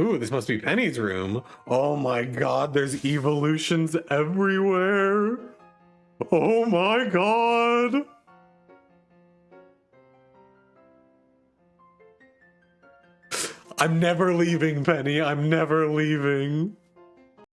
Ooh, this must be Penny's room. Oh my god, there's evolutions everywhere. Oh my god. I'm never leaving, Penny. I'm never leaving.